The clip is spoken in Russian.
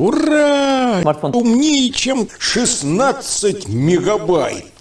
Ура! Смартфон. Умнее, чем 16 мегабайт.